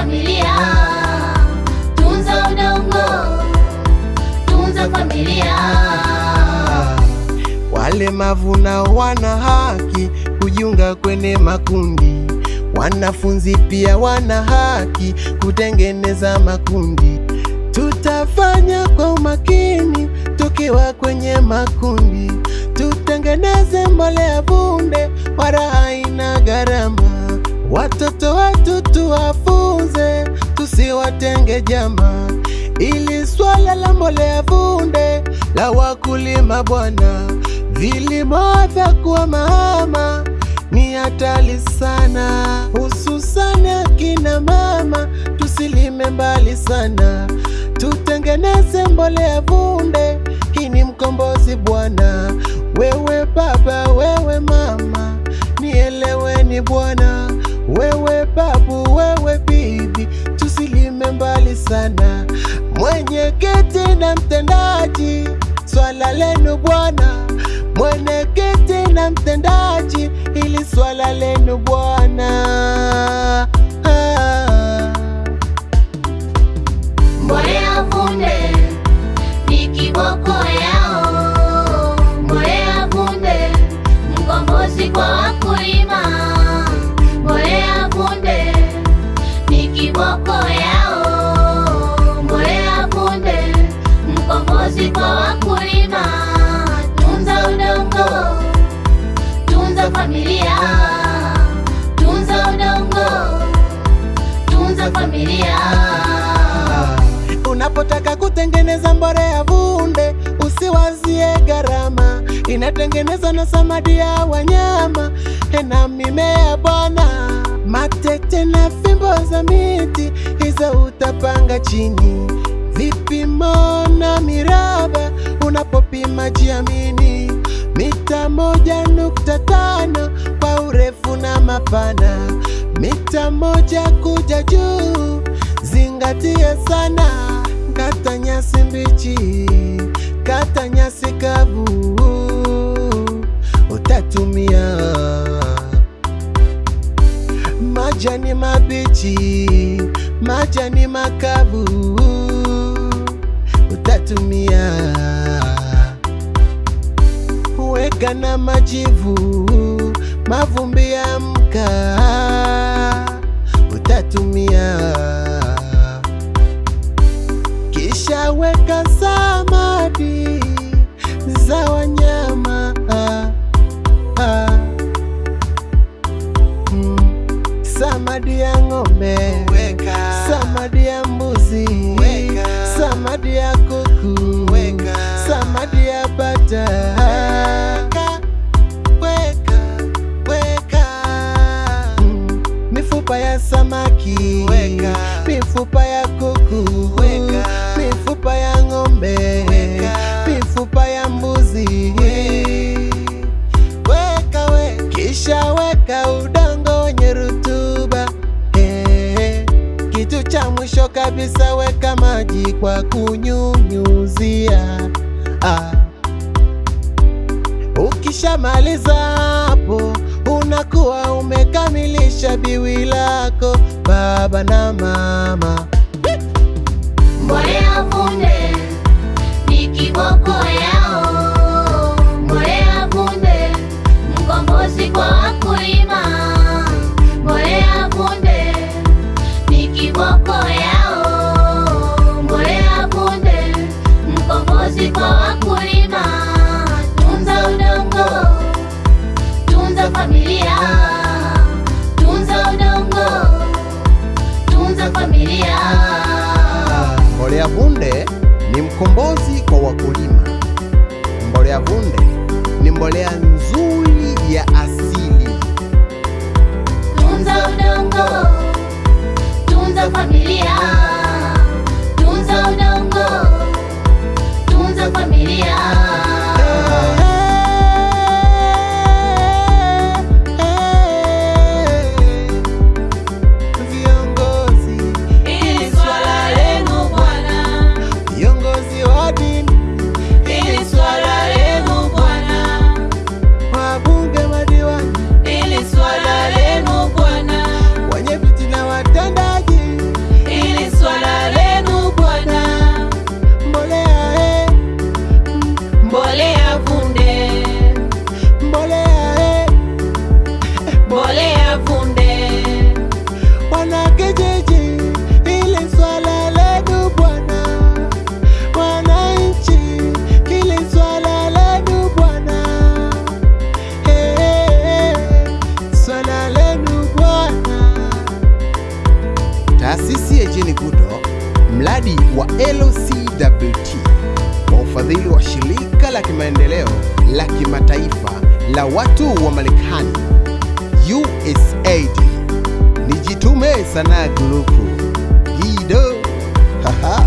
familia, tunza udongo, tunza familia. Walemavu mavuna wana haki kujiunga kwenye makundi, wanafunzi pia wana haki kutengeneza makundi. Tutafanya kwa umakini tukiwa kwenye makundi, tutengeneze mbolea bunde, wala haina gharama. Watoto wetu tuwafunze, tusiwatenge jama, ili swala la mbolea vunde la wakulima bwana, vilimo vya kuwa mama ni hatari sana, hususani akina mama, tusilime mbali sana, tutengeneze mbolea vunde. Hii ni mkombozi bwana, wewe baba, wewe mama, nieleweni bwana, wewe Mwenyekiti na mtendaji, swala lenu bwana, mwenyekiti na mtendaji, ili swala lenu bwana. Unapotaka kutengeneza mbolea vunde, usiwazie gharama. Inatengenezwa na samadi ya wanyama na mimea bwana, matete na fimbo za miti, hizo utapanga chini. Vipimo na miraba, unapopima jiamini. Mita moja nukta tano kwa urefu na mapana, mita moja kuja juu zingatia sana, kata nyasi mbichi, kata nyasi kavu, utatumia. Majani mabichi, majani makavu, utatumia. Weka na majivu, mavumbi ya mkaa, ya kunyunyuzia ah. Ukishamaliza hapo unakuwa umekamilisha biwi lako baba na mama. Ni mkombozi kwa wakulima. Mbolea vunde ni mbolea nzuri ya asili. taasisi ya Jane Goodall mradi wa LCWT kwa ufadhili wa shirika la kimaendeleo la kimataifa la watu wa Marekani USAID. Nijitume sana Group Gido. Haha.